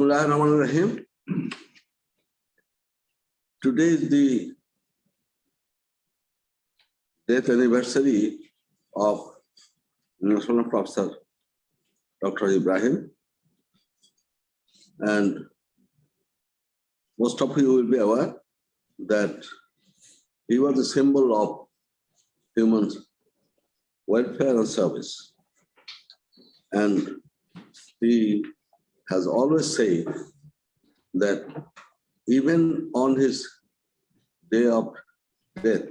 Bismillahirrahmanirrahim. Today is the death anniversary of National Professor Dr. Ibrahim. And most of you will be aware that he was a symbol of human welfare and service. And he has always said that even on his day of death,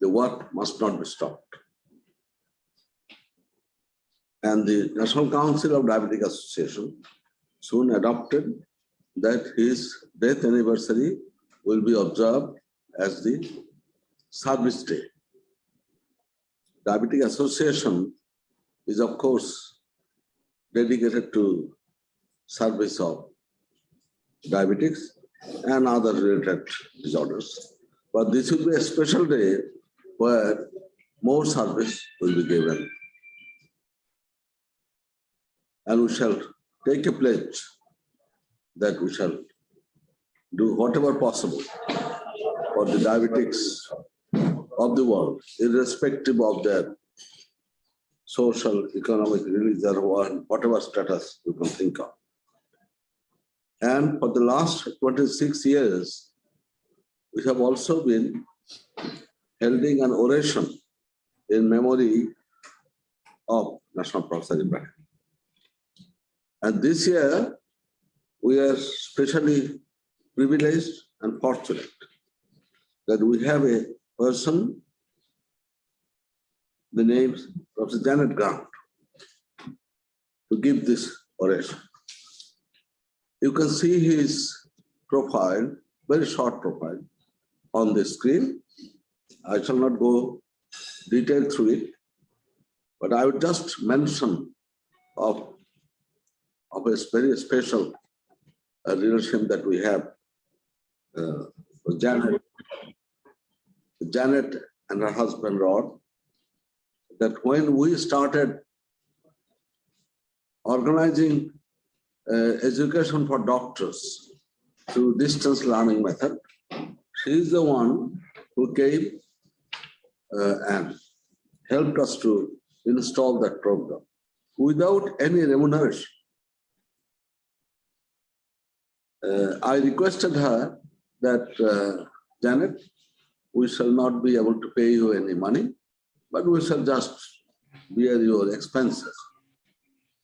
the work must not be stopped. And the National Council of Diabetic Association soon adopted that his death anniversary will be observed as the service day. Diabetic Association is of course dedicated to service of diabetics and other related disorders. But this will be a special day where more service will be given. And we shall take a pledge that we shall do whatever possible for the diabetics of the world, irrespective of their social, economic, religious, or whatever status you can think of. And for the last 26 years, we have also been holding an oration in memory of National Professor Ibrahim. And this year, we are especially privileged and fortunate that we have a person, the name Professor Janet Grant, to give this oration. You can see his profile, very short profile, on the screen. I shall not go detail through it, but I would just mention of, of a very special uh, relationship that we have uh, with Janet, Janet and her husband Rod, that when we started organizing education for doctors through distance learning method. She is the one who came uh, and helped us to install that program without any remuneration. Uh, I requested her that, uh, Janet, we shall not be able to pay you any money, but we shall just bear your expenses.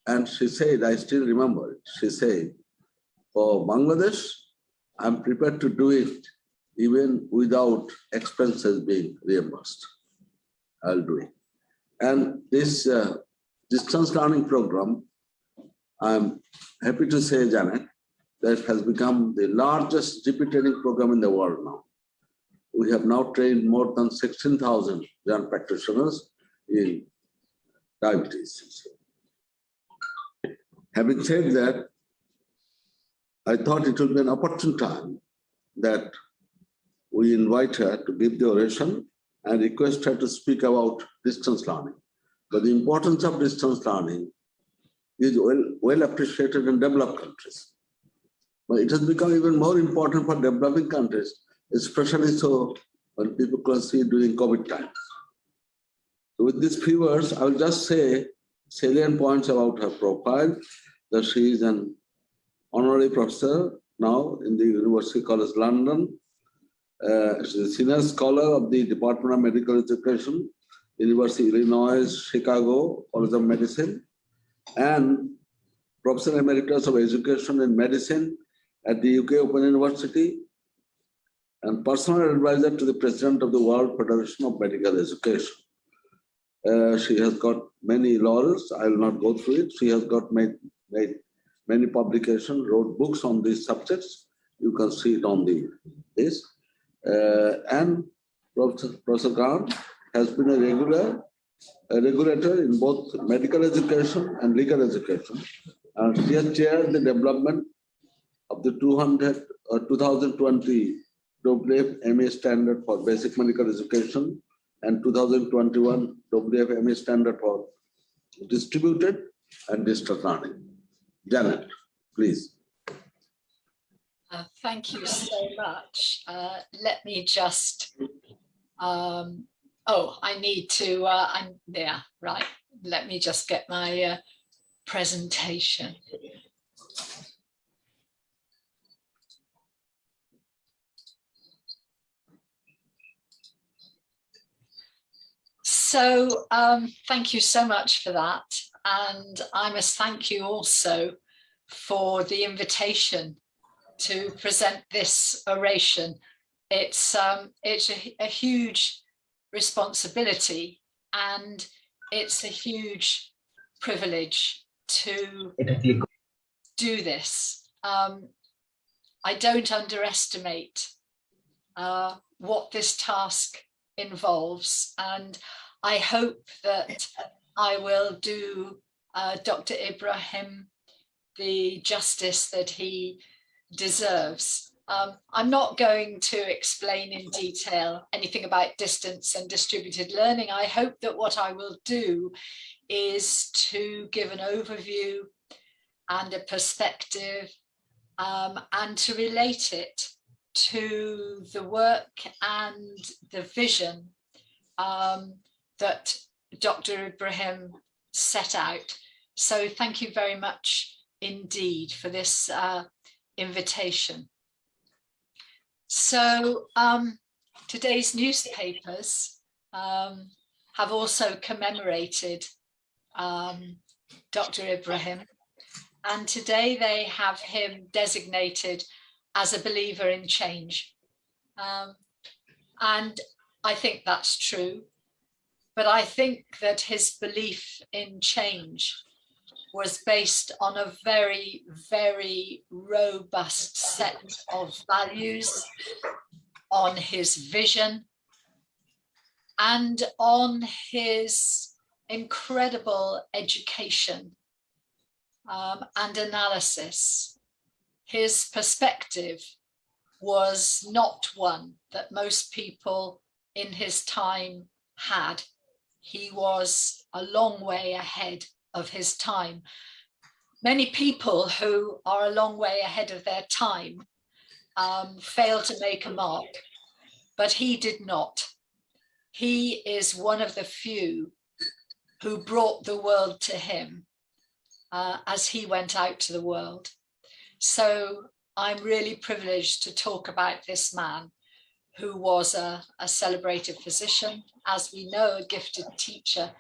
And she said, I still remember it. She said, for Bangladesh, I'm prepared to do it even without expenses being reimbursed. I'll do it. And this uh, distance learning program, I'm happy to say, Janet, that has become the largest GP training program in the world now. We have now trained more than 16,000 young practitioners in diabetes. Having said that, I thought it would be an opportune time that we invite her to give the oration and request her to speak about distance learning. But the importance of distance learning is well, well appreciated in developed countries. But it has become even more important for developing countries, especially so when people can see during COVID times. So with these few words, I will just say salient points about her profile that she is an honorary professor now in the University College London. Uh, she's a senior scholar of the Department of Medical Education, University of Illinois, Chicago College of Medicine, and Professor Emeritus of Education and Medicine at the UK Open University, and personal advisor to the President of the World Federation of Medical Education. Uh, she has got many laurels. I will not go through it. She has got made, made many publications, wrote books on these subjects. You can see it on the this. Uh, and Professor, Professor Grant has been a regular a regulator in both medical education and legal education. And she has chaired the development of the 200 uh, 2020 WFMA standard for basic medical education and 2021 WFMA standard for distributed and distance learning. Janet, please. Uh, thank you so much. Uh, let me just, um, oh, I need to, uh, I'm there, right. Let me just get my uh, presentation. So um, thank you so much for that. And I must thank you also for the invitation to present this oration. It's, um, it's a, a huge responsibility and it's a huge privilege to do this. Um, I don't underestimate uh, what this task involves and I hope that I will do uh, Dr. Ibrahim the justice that he deserves. Um, I'm not going to explain in detail anything about distance and distributed learning. I hope that what I will do is to give an overview and a perspective um, and to relate it to the work and the vision um, that Dr. Ibrahim set out. So thank you very much indeed for this uh, invitation. So um, today's newspapers um, have also commemorated um, Dr. Ibrahim and today they have him designated as a believer in change. Um, and I think that's true. But I think that his belief in change was based on a very, very robust set of values, on his vision, and on his incredible education um, and analysis. His perspective was not one that most people in his time had he was a long way ahead of his time. Many people who are a long way ahead of their time um, fail to make a mark, but he did not. He is one of the few who brought the world to him uh, as he went out to the world. So I'm really privileged to talk about this man who was a, a celebrated physician, as we know, a gifted teacher.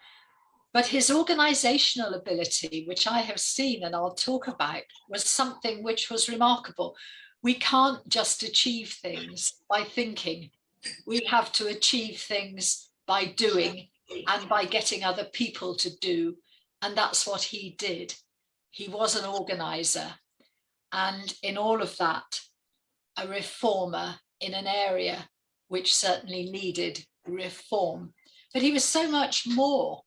But his organizational ability, which I have seen and I'll talk about, was something which was remarkable. We can't just achieve things by thinking. We have to achieve things by doing and by getting other people to do. And that's what he did. He was an organizer. And in all of that, a reformer in an area which certainly needed reform. But he was so much more.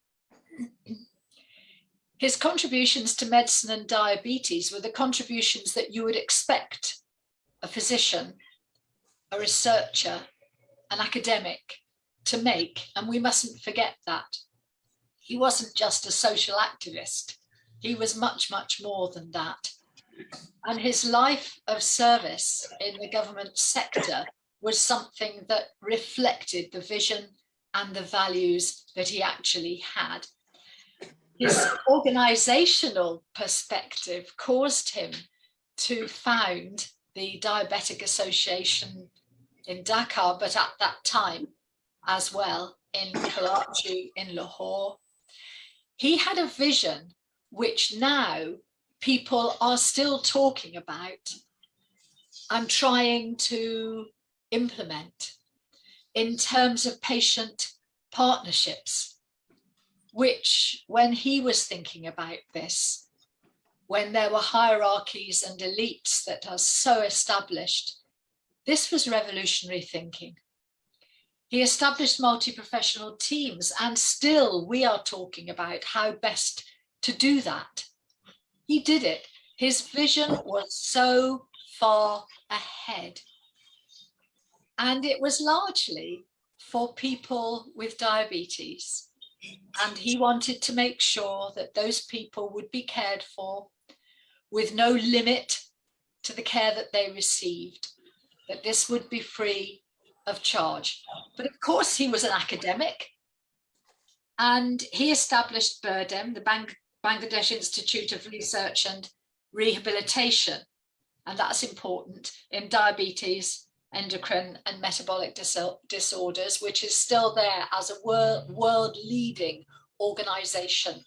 His contributions to medicine and diabetes were the contributions that you would expect a physician, a researcher, an academic to make, and we mustn't forget that. He wasn't just a social activist, he was much, much more than that. And his life of service in the government sector was something that reflected the vision and the values that he actually had. His organizational perspective caused him to found the Diabetic Association in Dhaka, but at that time as well in Karachi, in Lahore. He had a vision which now people are still talking about and trying to implement in terms of patient partnerships, which when he was thinking about this, when there were hierarchies and elites that are so established, this was revolutionary thinking. He established multi-professional teams and still we are talking about how best to do that. He did it. His vision was so far ahead. And it was largely for people with diabetes. And he wanted to make sure that those people would be cared for with no limit to the care that they received, that this would be free of charge. But of course, he was an academic and he established BIRDEM, the Bang Bangladesh Institute of Research and Rehabilitation. And that's important in diabetes, endocrine and metabolic dis disorders, which is still there as a wor world leading organization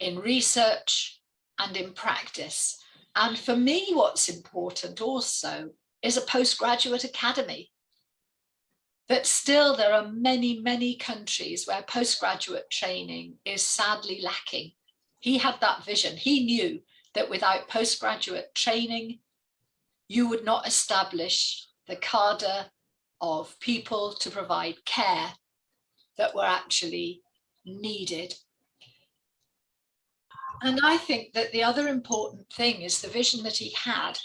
in research and in practice. And for me, what's important also is a postgraduate academy. But still, there are many, many countries where postgraduate training is sadly lacking. He had that vision. He knew that without postgraduate training, you would not establish the cadre of people to provide care that were actually needed. And I think that the other important thing is the vision that he had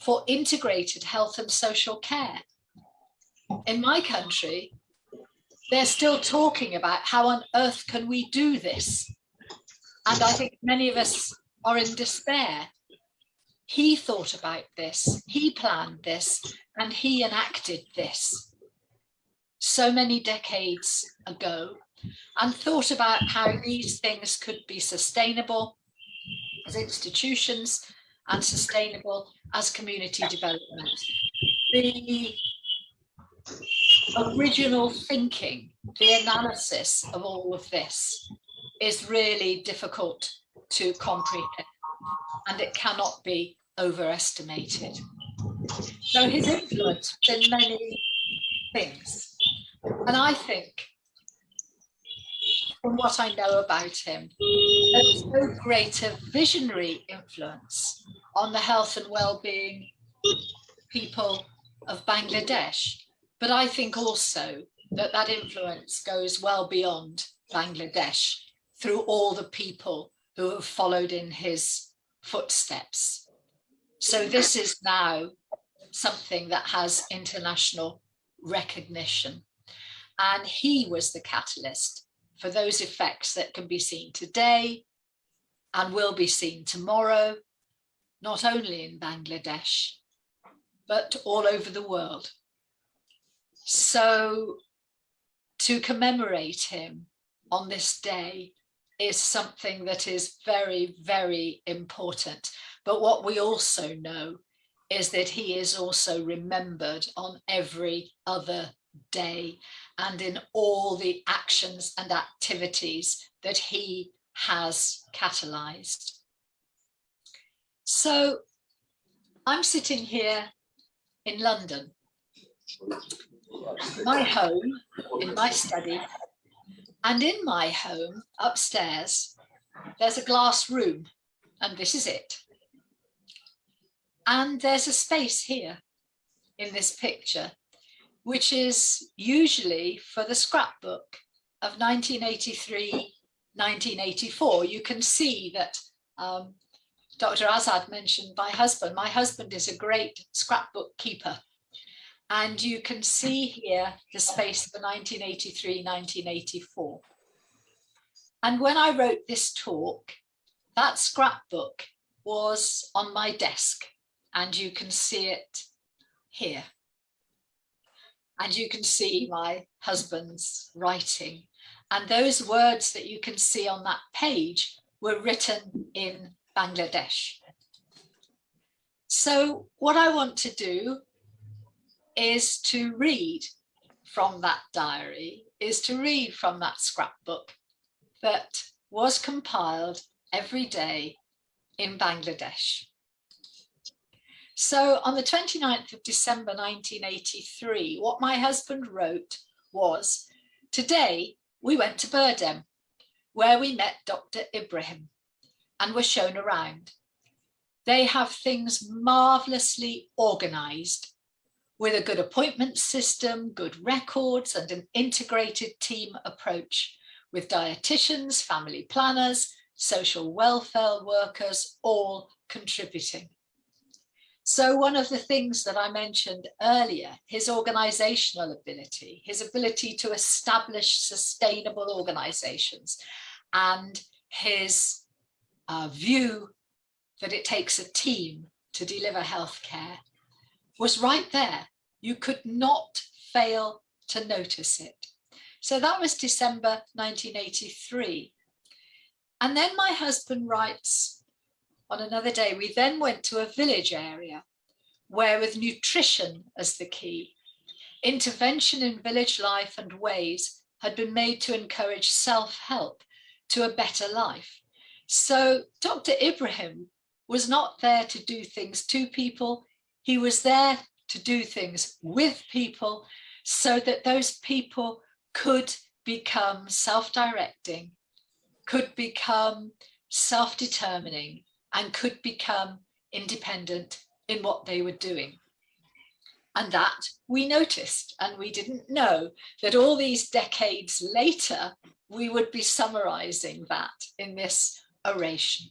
for integrated health and social care. In my country, they're still talking about how on earth can we do this? And I think many of us are in despair. He thought about this, he planned this, and he enacted this so many decades ago and thought about how these things could be sustainable as institutions and sustainable as community development. The original thinking, the analysis of all of this is really difficult to comprehend and it cannot be overestimated. So his influence in many things. And I think from what I know about him, there's no greater visionary influence on the health and well-being people of Bangladesh. But I think also that that influence goes well beyond Bangladesh through all the people who have followed in his footsteps. So this is now something that has international recognition. And he was the catalyst for those effects that can be seen today and will be seen tomorrow, not only in Bangladesh, but all over the world. So to commemorate him on this day is something that is very, very important. But what we also know is that he is also remembered on every other day and in all the actions and activities that he has catalyzed. So I'm sitting here in London, my home, in my study, and in my home upstairs, there's a glass room, and this is it. And there's a space here in this picture which is usually for the scrapbook of 1983, 1984. You can see that um, Dr. Azad mentioned my husband. My husband is a great scrapbook keeper. And you can see here the space for 1983, 1984. And when I wrote this talk, that scrapbook was on my desk and you can see it here. And you can see my husband's writing. And those words that you can see on that page were written in Bangladesh. So what I want to do is to read from that diary, is to read from that scrapbook that was compiled every day in Bangladesh. So on the 29th of December 1983, what my husband wrote was, today we went to BIRDEM, where we met Dr. Ibrahim and were shown around. They have things marvelously organized with a good appointment system, good records and an integrated team approach with dietitians, family planners, social welfare workers, all contributing. So one of the things that I mentioned earlier, his organizational ability, his ability to establish sustainable organizations and his uh, view that it takes a team to deliver healthcare was right there. You could not fail to notice it. So that was December 1983. And then my husband writes on another day, we then went to a village area where with nutrition as the key, intervention in village life and ways had been made to encourage self-help to a better life. So Dr. Ibrahim was not there to do things to people. He was there to do things with people so that those people could become self-directing, could become self-determining and could become independent in what they were doing. And that we noticed and we didn't know that all these decades later, we would be summarizing that in this oration.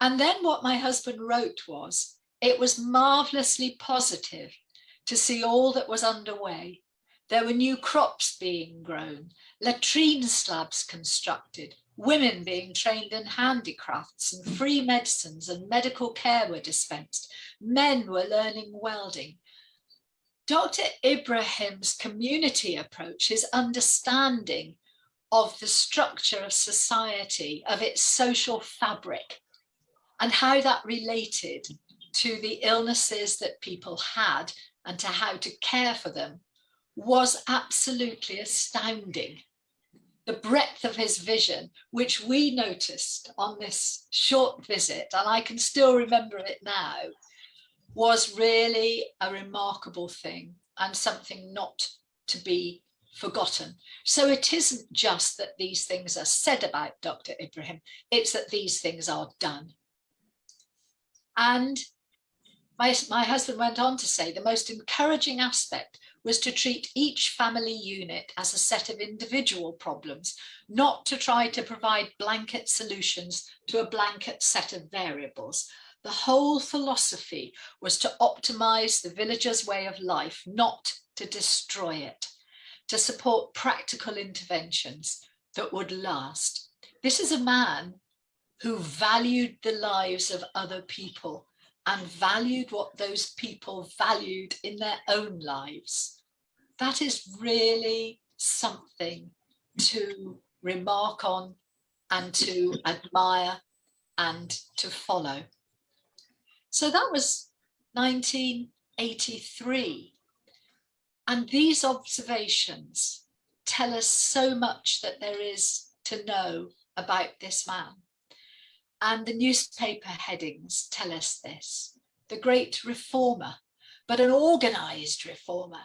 And then what my husband wrote was, it was marvelously positive to see all that was underway. There were new crops being grown, latrine slabs constructed, women being trained in handicrafts and free medicines and medical care were dispensed. Men were learning welding. Dr. Ibrahim's community approach, his understanding of the structure of society, of its social fabric, and how that related to the illnesses that people had and to how to care for them was absolutely astounding. The breadth of his vision, which we noticed on this short visit, and I can still remember it now, was really a remarkable thing and something not to be forgotten. So it isn't just that these things are said about Dr. Ibrahim, it's that these things are done. And my, my husband went on to say the most encouraging aspect was to treat each family unit as a set of individual problems, not to try to provide blanket solutions to a blanket set of variables. The whole philosophy was to optimize the villager's way of life, not to destroy it, to support practical interventions that would last. This is a man who valued the lives of other people and valued what those people valued in their own lives. That is really something to remark on and to admire and to follow. So that was 1983. And these observations tell us so much that there is to know about this man. And the newspaper headings tell us this. The great reformer, but an organized reformer.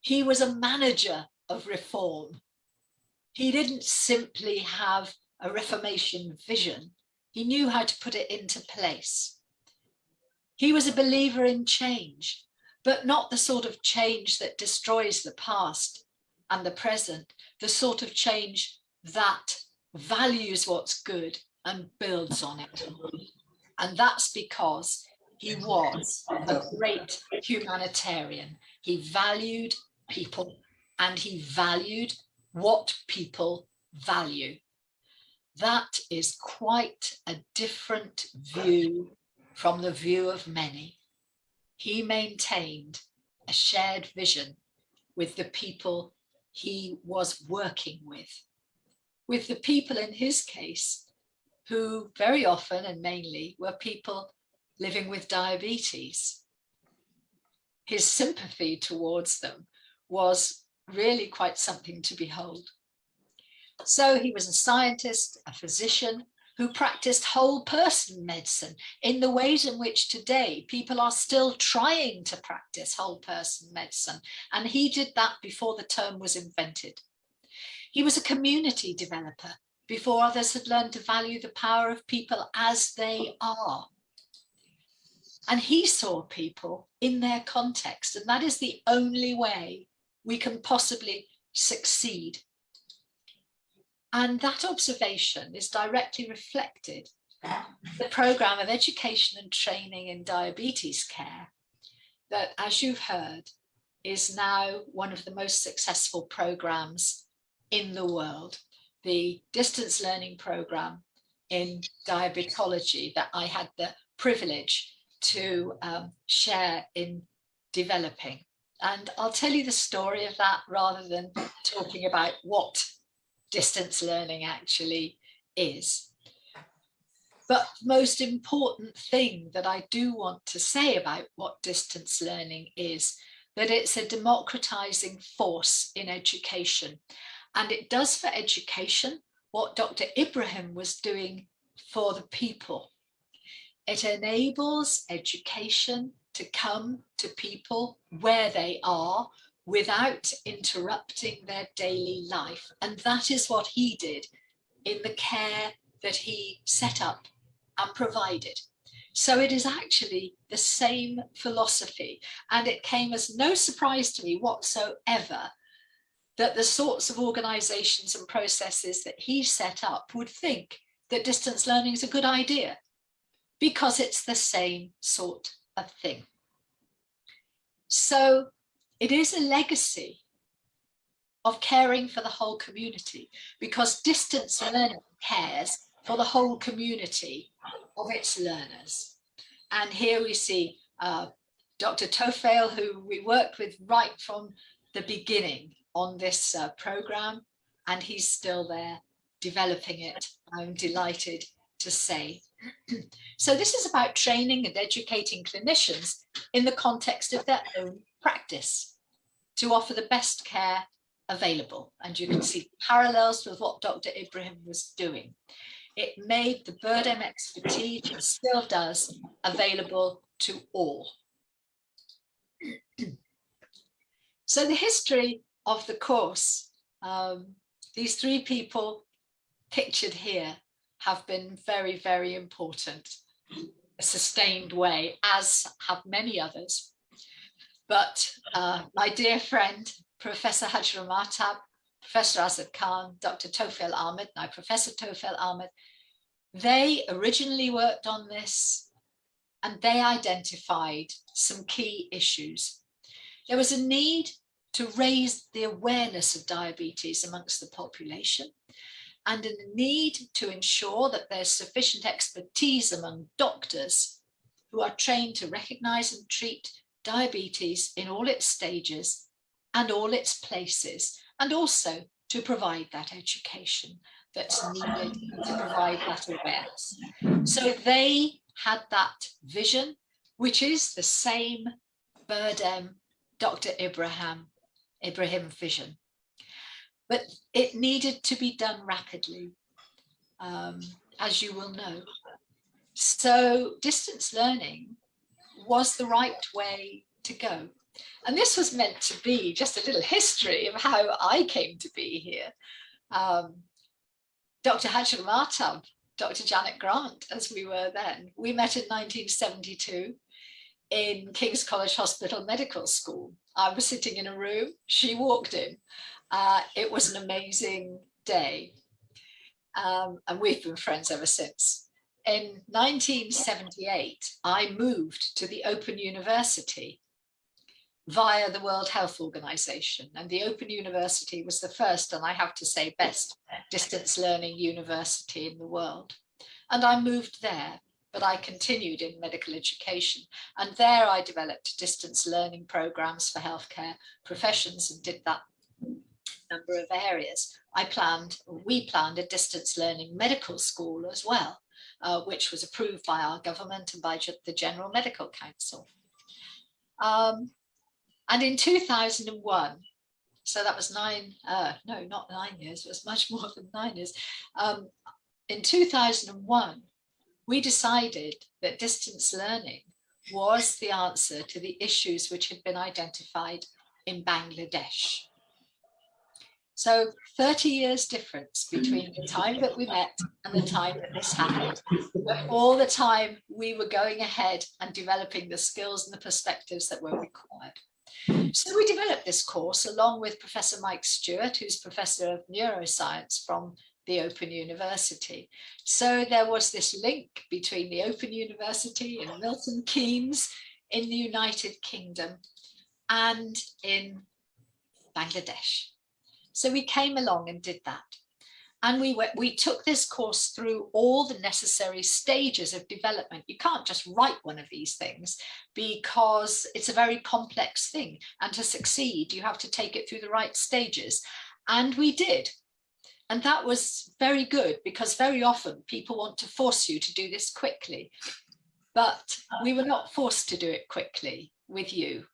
He was a manager of reform. He didn't simply have a Reformation vision. He knew how to put it into place. He was a believer in change, but not the sort of change that destroys the past and the present, the sort of change that values what's good and builds on it. And that's because he was a great humanitarian. He valued people and he valued what people value. That is quite a different view from the view of many. He maintained a shared vision with the people he was working with. With the people in his case, who very often and mainly were people living with diabetes. His sympathy towards them was really quite something to behold. So he was a scientist, a physician, who practiced whole person medicine in the ways in which today people are still trying to practice whole person medicine. And he did that before the term was invented. He was a community developer before others had learned to value the power of people as they are. And he saw people in their context, and that is the only way we can possibly succeed and that observation is directly reflected the programme of education and training in diabetes care that, as you've heard, is now one of the most successful programmes in the world. The distance learning programme in diabetology that I had the privilege to um, share in developing. And I'll tell you the story of that rather than talking about what distance learning actually is. But most important thing that I do want to say about what distance learning is that it's a democratizing force in education. And it does for education what Dr. Ibrahim was doing for the people. It enables education to come to people where they are without interrupting their daily life. And that is what he did in the care that he set up and provided. So it is actually the same philosophy. And it came as no surprise to me whatsoever that the sorts of organizations and processes that he set up would think that distance learning is a good idea because it's the same sort of thing. So it is a legacy of caring for the whole community because distance learning cares for the whole community of its learners. And here we see uh, Dr. Tofail, who we worked with right from the beginning on this uh, program, and he's still there developing it, I'm delighted to say. so this is about training and educating clinicians in the context of their own practice to offer the best care available. And you can see parallels with what Dr. Ibrahim was doing. It made the BIRDEM expertise, and still does, available to all. so the history of the course, um, these three people pictured here have been very, very important, a sustained way, as have many others. But uh, my dear friend, Professor Hajra Mahtab, Professor Azad Khan, Dr. Tofail Ahmed, now Professor Tofail Ahmed, they originally worked on this and they identified some key issues. There was a need to raise the awareness of diabetes amongst the population and a need to ensure that there's sufficient expertise among doctors who are trained to recognize and treat diabetes in all its stages and all its places, and also to provide that education that's needed to provide that awareness. So they had that vision, which is the same BIRDEM Dr. Ibrahim, Ibrahim vision. But it needed to be done rapidly, um, as you will know. So distance learning was the right way to go. And this was meant to be just a little history of how I came to be here. Um, Dr. Hajra Mahtab, Dr. Janet Grant, as we were then, we met in 1972 in King's College Hospital Medical School. I was sitting in a room, she walked in. Uh, it was an amazing day. Um, and we've been friends ever since. In 1978, I moved to the Open University via the World Health Organization. And the Open University was the first, and I have to say best, distance learning university in the world. And I moved there, but I continued in medical education. And there I developed distance learning programs for healthcare professions and did that number of areas. I planned, we planned a distance learning medical school as well, uh, which was approved by our government and by the General Medical Council. Um, and in 2001, so that was nine, uh, no, not nine years, it was much more than nine years. Um, in 2001, we decided that distance learning was the answer to the issues which had been identified in Bangladesh. So 30 years difference between the time that we met and the time that this happened. But all the time we were going ahead and developing the skills and the perspectives that were required. So we developed this course along with Professor Mike Stewart, who's Professor of Neuroscience from the Open University. So there was this link between the Open University in Milton Keynes in the United Kingdom and in Bangladesh. So we came along and did that. And we, went, we took this course through all the necessary stages of development. You can't just write one of these things because it's a very complex thing. And to succeed, you have to take it through the right stages. And we did. And that was very good because very often people want to force you to do this quickly. But we were not forced to do it quickly with you.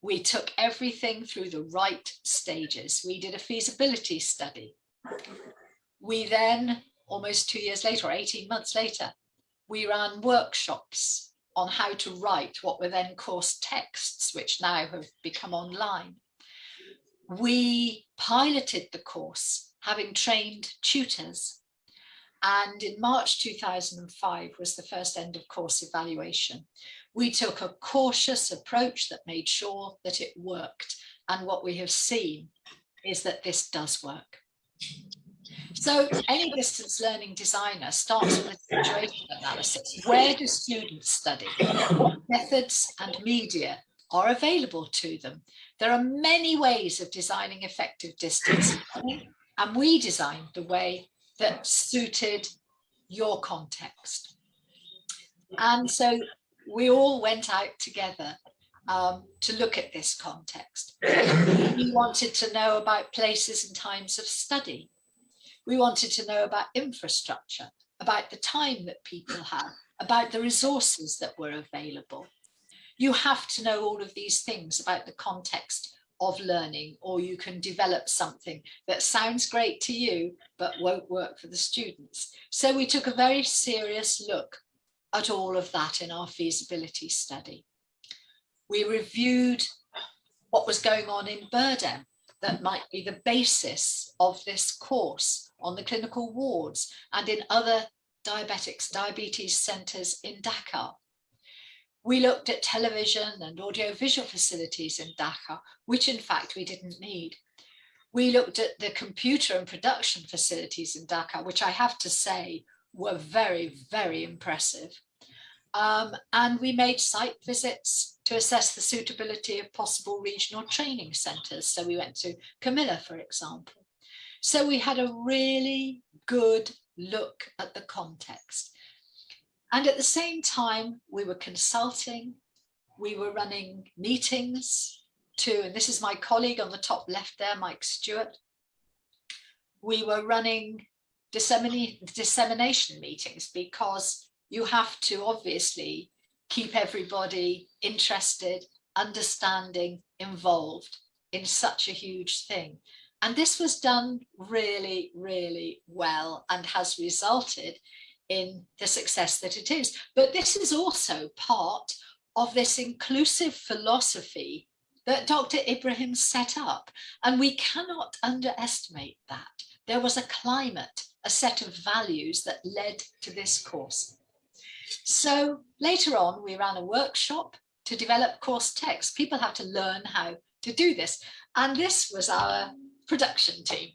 We took everything through the right stages. We did a feasibility study. We then, almost two years later, or 18 months later, we ran workshops on how to write what were then course texts, which now have become online. We piloted the course, having trained tutors and in March 2005 was the first end of course evaluation. We took a cautious approach that made sure that it worked. And what we have seen is that this does work. So any distance learning designer starts with a situation analysis. Where do students study? What methods and media are available to them? There are many ways of designing effective distance learning, and we designed the way that suited your context. And so we all went out together um, to look at this context. we wanted to know about places and times of study. We wanted to know about infrastructure, about the time that people had, about the resources that were available. You have to know all of these things about the context of learning or you can develop something that sounds great to you but won't work for the students. So we took a very serious look at all of that in our feasibility study. We reviewed what was going on in Birdem that might be the basis of this course on the clinical wards and in other diabetics diabetes centres in Dhaka we looked at television and audiovisual facilities in Dhaka, which in fact we didn't need. We looked at the computer and production facilities in Dhaka, which I have to say were very, very impressive. Um, and we made site visits to assess the suitability of possible regional training centres. So we went to Comilla, for example. So we had a really good look at the context. And at the same time, we were consulting, we were running meetings too, and this is my colleague on the top left there, Mike Stewart. We were running dissemination meetings because you have to obviously keep everybody interested, understanding, involved in such a huge thing. And this was done really, really well and has resulted in the success that it is. But this is also part of this inclusive philosophy that Dr. Ibrahim set up. And we cannot underestimate that. There was a climate, a set of values that led to this course. So later on, we ran a workshop to develop course text. People have to learn how to do this. And this was our production team.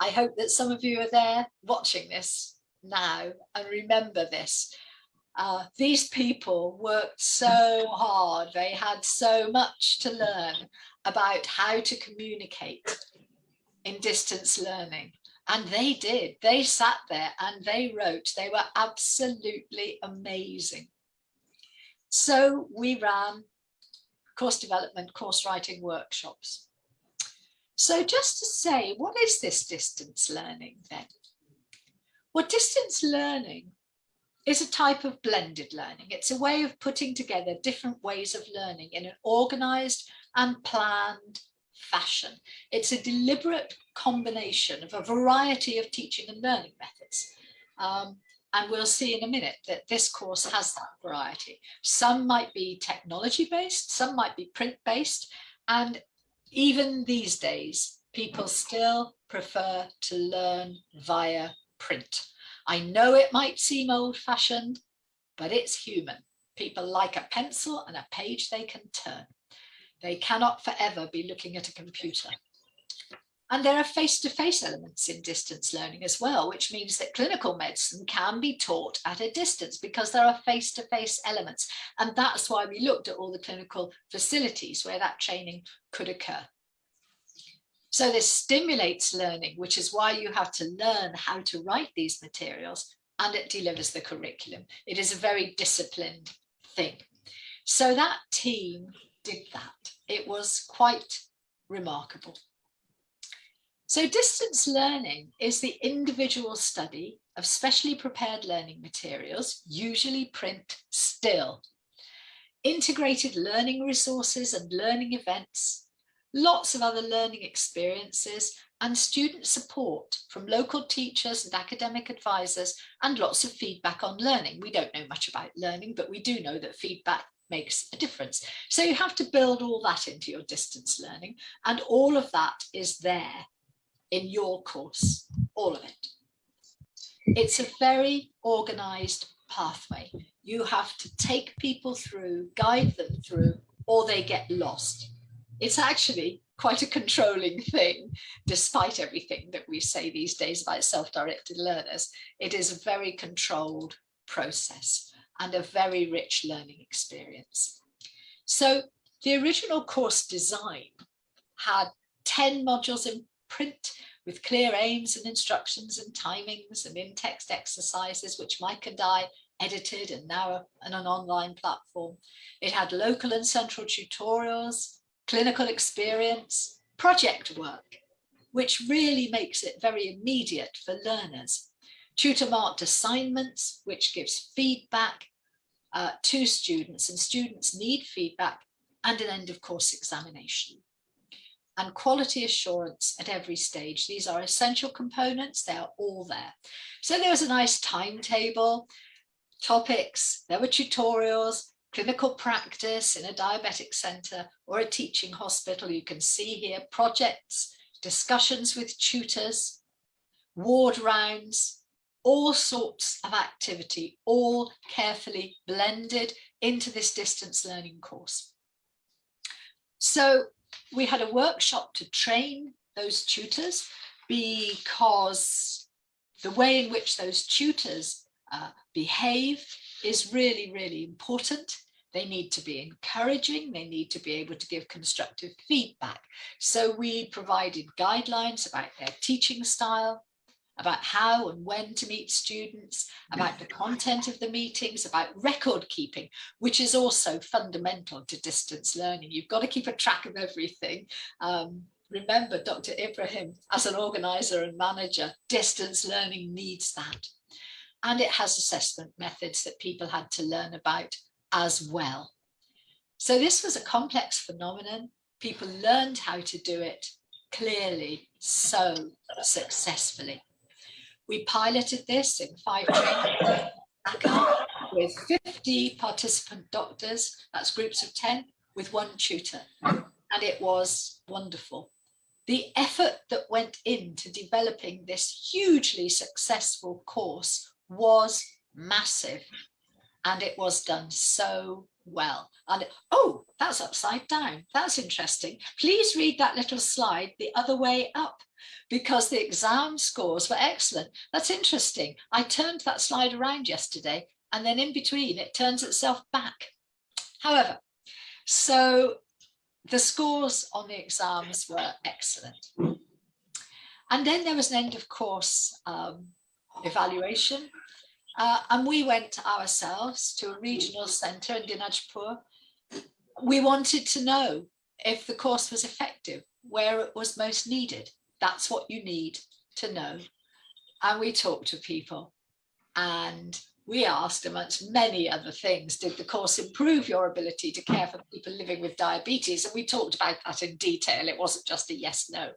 I hope that some of you are there watching this now and remember this. Uh, these people worked so hard. They had so much to learn about how to communicate in distance learning. And they did. They sat there and they wrote. They were absolutely amazing. So we ran course development, course writing workshops. So just to say, what is this distance learning then? Well, distance learning is a type of blended learning. It's a way of putting together different ways of learning in an organized and planned fashion. It's a deliberate combination of a variety of teaching and learning methods. Um, and we'll see in a minute that this course has that variety. Some might be technology based, some might be print based, and even these days, people still prefer to learn via print. I know it might seem old fashioned, but it's human. People like a pencil and a page they can turn. They cannot forever be looking at a computer. And there are face-to-face -face elements in distance learning as well, which means that clinical medicine can be taught at a distance because there are face-to-face -face elements. And that's why we looked at all the clinical facilities where that training could occur. So this stimulates learning, which is why you have to learn how to write these materials and it delivers the curriculum. It is a very disciplined thing. So that team did that. It was quite remarkable. So distance learning is the individual study of specially prepared learning materials, usually print still. Integrated learning resources and learning events, lots of other learning experiences and student support from local teachers and academic advisors and lots of feedback on learning. We don't know much about learning, but we do know that feedback makes a difference. So you have to build all that into your distance learning and all of that is there in your course, all of it. It's a very organized pathway. You have to take people through, guide them through, or they get lost. It's actually quite a controlling thing, despite everything that we say these days about self-directed learners. It is a very controlled process and a very rich learning experience. So the original course design had 10 modules in print with clear aims and instructions and timings and in-text exercises, which Mike and I edited and now on an online platform. It had local and central tutorials, clinical experience, project work, which really makes it very immediate for learners. Tutor marked assignments, which gives feedback uh, to students and students need feedback and an end of course examination and quality assurance at every stage. These are essential components, they are all there. So there was a nice timetable, topics, there were tutorials, clinical practice in a diabetic centre or a teaching hospital. You can see here projects, discussions with tutors, ward rounds, all sorts of activity, all carefully blended into this distance learning course. So we had a workshop to train those tutors because the way in which those tutors uh, behave is really, really important. They need to be encouraging, they need to be able to give constructive feedback. So we provided guidelines about their teaching style, about how and when to meet students, about the content of the meetings, about record keeping, which is also fundamental to distance learning. You've got to keep a track of everything. Um, remember, Dr. Ibrahim, as an organizer and manager, distance learning needs that. And it has assessment methods that people had to learn about as well. So this was a complex phenomenon. People learned how to do it clearly, so successfully. We piloted this in five with 50 participant doctors, that's groups of 10, with one tutor. And it was wonderful. The effort that went into developing this hugely successful course was massive. And it was done so well. And oh, that's upside down. That's interesting. Please read that little slide the other way up because the exam scores were excellent. That's interesting. I turned that slide around yesterday and then in between it turns itself back. However, so the scores on the exams were excellent. And then there was an end of course um, evaluation. Uh, and we went ourselves to a regional centre in Dinajpur. We wanted to know if the course was effective, where it was most needed. That's what you need to know. And we talked to people and we asked amongst many other things, did the course improve your ability to care for people living with diabetes? And we talked about that in detail. It wasn't just a yes, no.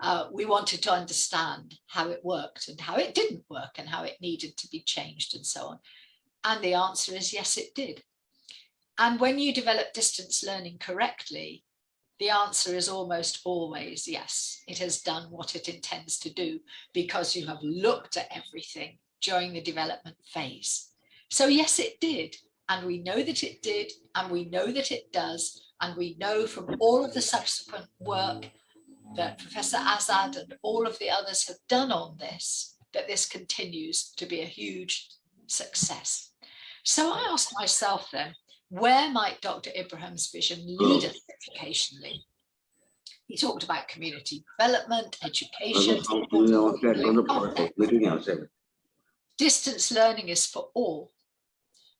Uh, we wanted to understand how it worked and how it didn't work and how it needed to be changed and so on. And the answer is yes, it did. And when you develop distance learning correctly, the answer is almost always yes, it has done what it intends to do because you have looked at everything during the development phase. So yes, it did. And we know that it did, and we know that it does, and we know from all of the subsequent work that Professor Azad and all of the others have done on this, that this continues to be a huge success. So I asked myself then, where might Dr. Ibrahim's vision lead us educationally? He talked about community development, education. Distance learning is for all.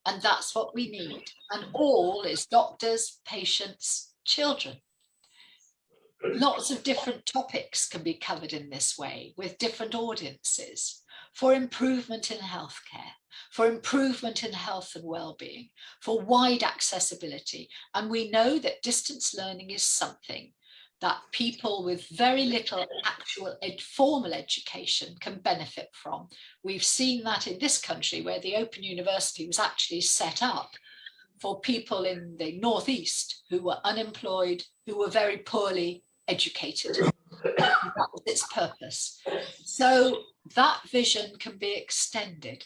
And that's what we need. And all is doctors, patients, children. Lots of different topics can be covered in this way with different audiences for improvement in healthcare, for improvement in health and well-being, for wide accessibility. And we know that distance learning is something that people with very little actual ed formal education can benefit from. We've seen that in this country where the Open University was actually set up for people in the Northeast who were unemployed, who were very poorly educated. that was its purpose. So that vision can be extended.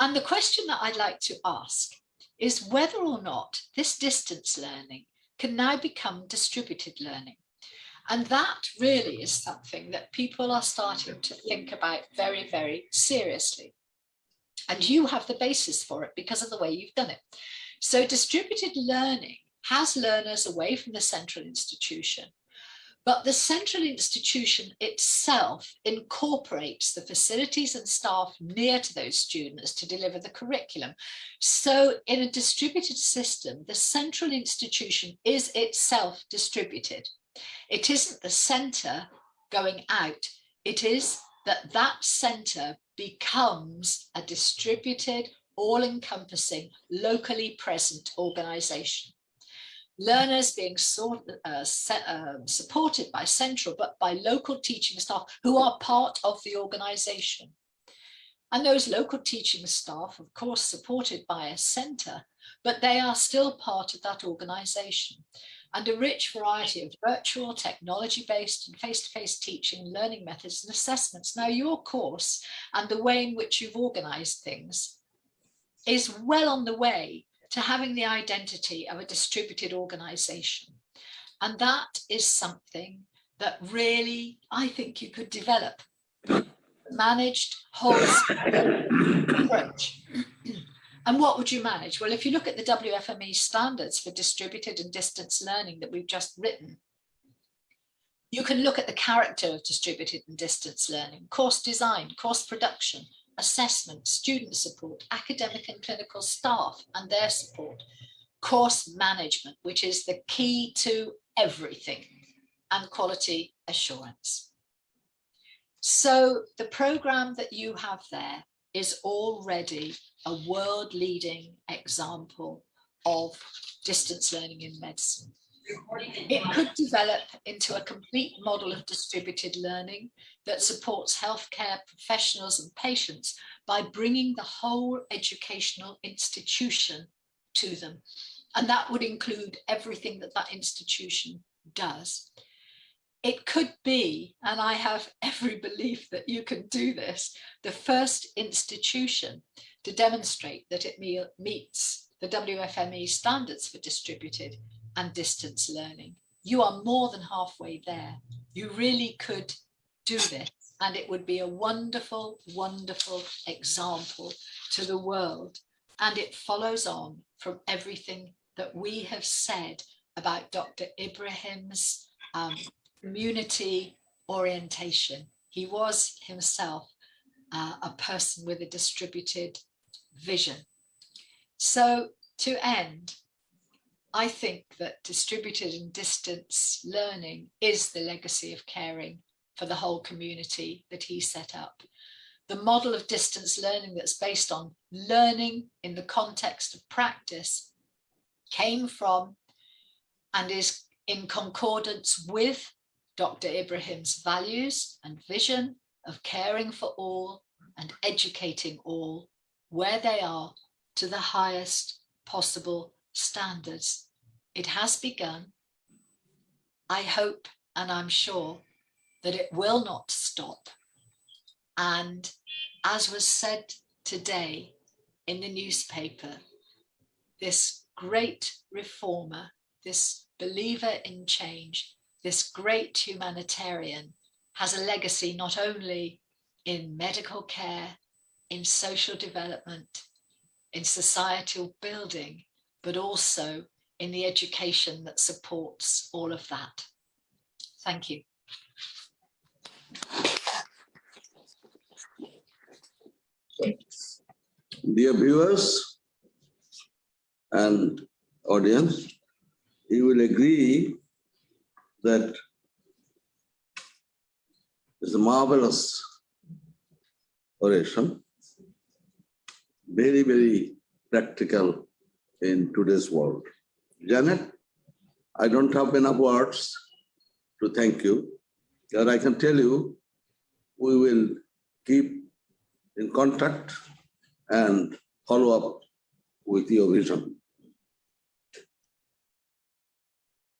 And the question that I'd like to ask is whether or not this distance learning can now become distributed learning. And that really is something that people are starting to think about very, very seriously. And you have the basis for it because of the way you've done it. So distributed learning has learners away from the central institution, but the central institution itself incorporates the facilities and staff near to those students to deliver the curriculum. So in a distributed system, the central institution is itself distributed. It isn't the centre going out, it is that that centre becomes a distributed, all-encompassing, locally present organisation learners being uh, set, uh, supported by central but by local teaching staff who are part of the organisation. And those local teaching staff, of course, supported by a centre, but they are still part of that organisation. And a rich variety of virtual, technology-based and face-to-face -face teaching, learning methods and assessments. Now your course and the way in which you've organised things is well on the way to having the identity of a distributed organization. And that is something that really, I think you could develop managed whole approach. and what would you manage? Well, if you look at the WFME standards for distributed and distance learning that we've just written, you can look at the character of distributed and distance learning, course design, course production, assessment, student support, academic and clinical staff and their support, course management, which is the key to everything, and quality assurance. So the program that you have there is already a world leading example of distance learning in medicine. It could develop into a complete model of distributed learning that supports healthcare professionals and patients by bringing the whole educational institution to them. And that would include everything that that institution does. It could be, and I have every belief that you can do this, the first institution to demonstrate that it meets the WFME standards for distributed and distance learning. You are more than halfway there. You really could do this and it would be a wonderful, wonderful example to the world. And it follows on from everything that we have said about Dr. Ibrahim's um, community orientation. He was himself uh, a person with a distributed vision. So to end, I think that distributed and distance learning is the legacy of caring for the whole community that he set up. The model of distance learning that's based on learning in the context of practice came from and is in concordance with Dr. Ibrahim's values and vision of caring for all and educating all where they are to the highest possible standards. It has begun. I hope and I'm sure that it will not stop. And as was said today in the newspaper, this great reformer, this believer in change, this great humanitarian has a legacy not only in medical care, in social development, in societal building, but also in the education that supports all of that. Thank you. Dear viewers and audience, you will agree that it's a marvelous oration, very, very practical in today's world. Janet, I don't have enough words to thank you, but I can tell you, we will keep in contact and follow up with your vision.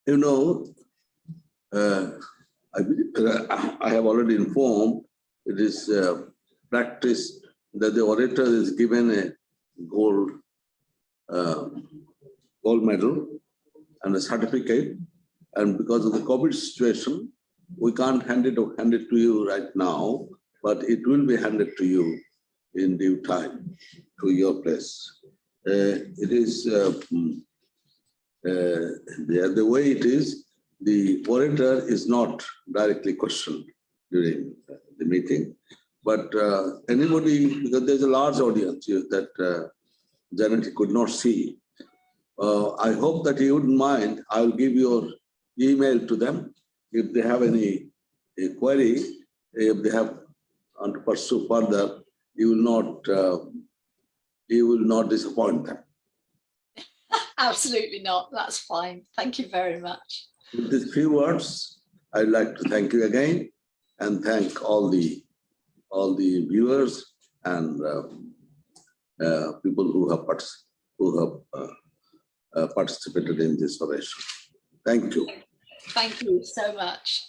You know, uh, I uh, I have already informed, it is uh, practice that the orator is given a gold, gold medal and a certificate. And because of the COVID situation, we can't hand it, hand it to you right now, but it will be handed to you in due time to your place. Uh, it is uh, mm, uh, the, the way it is, the orator is not directly questioned during uh, the meeting, but uh, anybody, because there's a large audience that uh, Janet could not see. Uh, I hope that you wouldn't mind. I'll give your email to them if they have any query, if they have want to pursue further, you will not, uh, you will not disappoint them. Absolutely not. That's fine. Thank you very much. With these few words, I'd like to thank you again and thank all the all the viewers and um, uh, people who have who have uh, uh, participated in this oration. Thank you. Thank you so much.